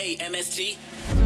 Hey, MST.